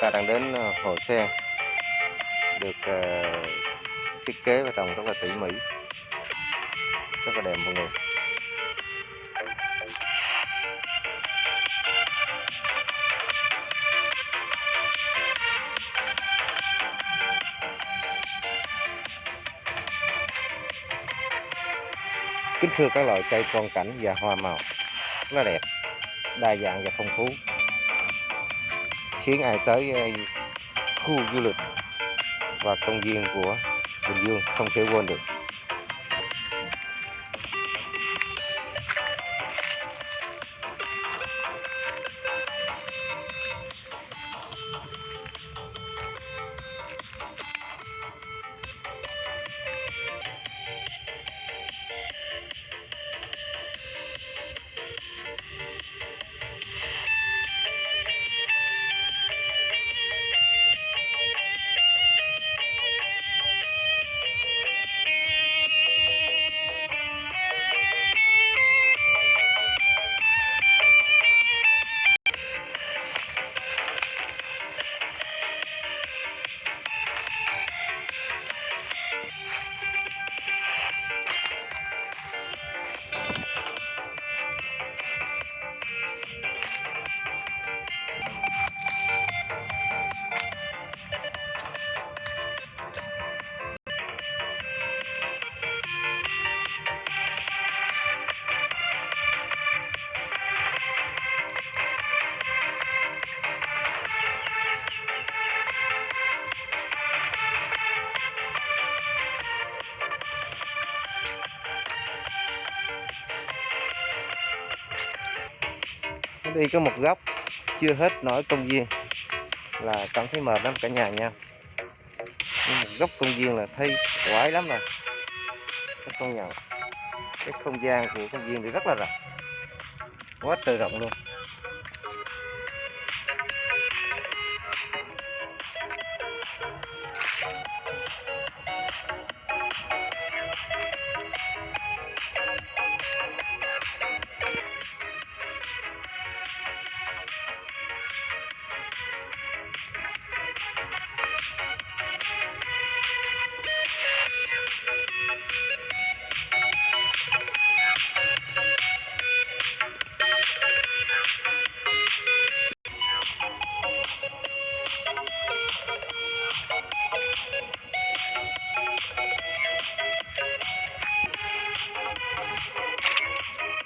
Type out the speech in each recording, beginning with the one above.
ta đang đến ờ, hồ sen được uh, thiết kế và trồng rất là tỉ mỉ rất là đẹp mọi người. Kính thưa các loại cây con cảnh và hoa màu rất là đẹp đa dạng và phong phú khiến ai tới ờ, khu du lịch và công viên của Bình Dương không thể quên được. Nó đi có một góc chưa hết nổi công viên là cảm thấy mệt lắm cả nhà nha. Nhưng một góc công viên là thấy quái lắm rồi. Các con nhận cái không gian của công viên thì rất là rộng. Quá trời rộng luôn.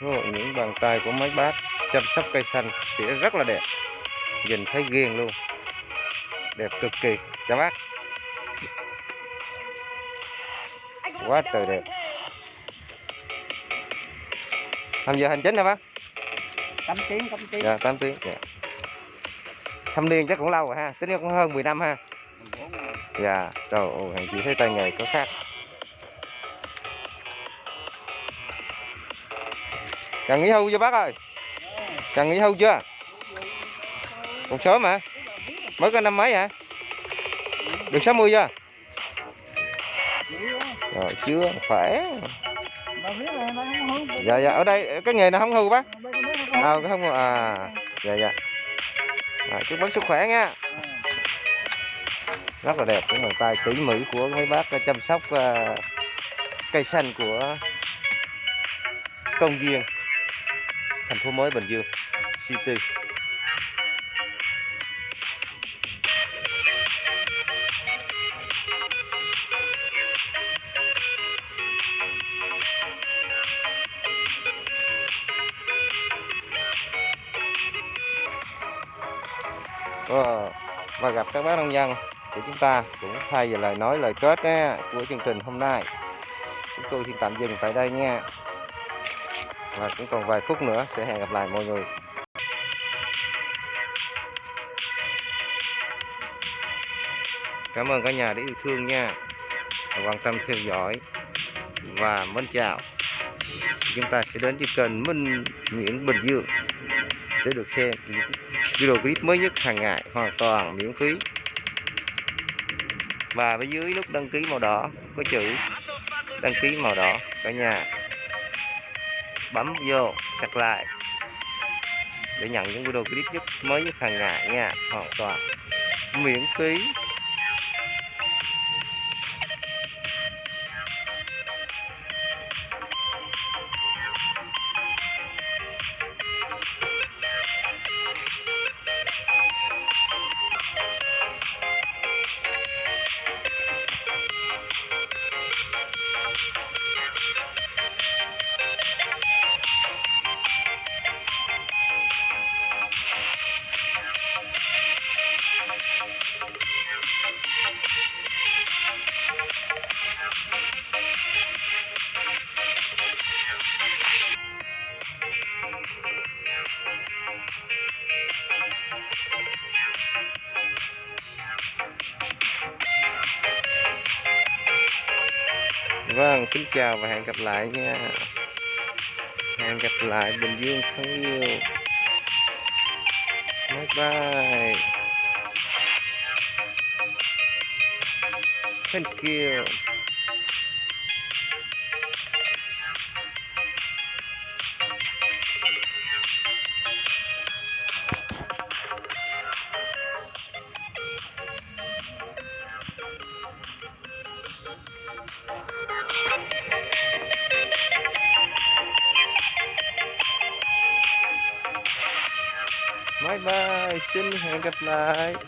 Ồ, những bàn tay của mấy bác chăm sóc cây xanh thì rất là đẹp. Nhìn thấy ghiền luôn. Đẹp cực kỳ. Chào bác. Quá trời đẹp. Tham giờ hành chính hả bác? Cắm tiếng cắm tiếng. Dạ 8 tiếng. Dạ. thâm niên chắc cũng lâu rồi ha. Tính ra cũng hơn 10 năm ha. Dạ trời ơi chị thấy tay nghề có khác cần nghỉ hưu chưa bác ơi? Cần nghỉ hưu chưa? Còn sớm mà mới có năm mấy hả? Được 60 chưa? Rồi chưa khỏe. Dạ dạ ở đây cái nghề này không hưu bác. À cái không à dạ dạ. À, chúc bác sức khỏe nha. Rất là đẹp cái bàn tay tỉ mỉ của mấy bác chăm sóc uh, cây xanh của công viên thành phố mới Bình Dương City. Ờ, và gặp các bác nông dân thì chúng ta cũng thay về lời nói lời kết á, của chương trình hôm nay. Chúng tôi xin tạm dừng tại đây nha và cũng còn vài phút nữa, sẽ hẹn gặp lại mọi người. Cảm ơn cả nhà đã yêu thương nha. Và quan tâm theo dõi. Và mến chào. Chúng ta sẽ đến với kênh Minh Nguyễn Bình Dương để được xem những video clip mới nhất hàng ngày hoàn toàn miễn phí. Và bên dưới nút đăng ký màu đỏ có chữ đăng ký màu đỏ cả nhà bấm vô, chặt lại. Để nhận những video clip nhất, mới nhất hàng ngày nha, hoàn toàn miễn phí. Vâng, kính chào và hẹn gặp lại nha. Hẹn gặp lại Bình Dương thân yêu. Bye bye. Thank you. Bye bye, xin hẹn gặp lại.